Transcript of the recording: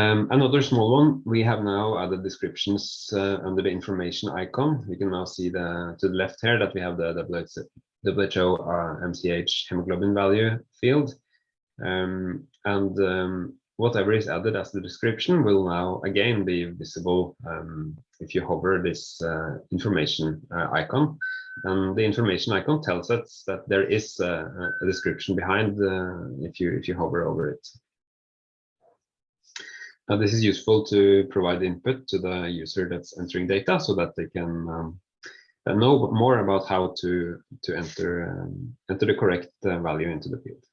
Um, another small one, we have now added descriptions uh, under the information icon. You can now see the to the left here that we have the WHO uh, MCH hemoglobin value field. Um, and um, whatever is added as the description will now again be visible um, if you hover this uh, information uh, icon. And the information icon tells us that there is a, a description behind uh, if you if you hover over it. Now this is useful to provide input to the user that's entering data so that they can um, know more about how to to enter um, enter the correct uh, value into the field.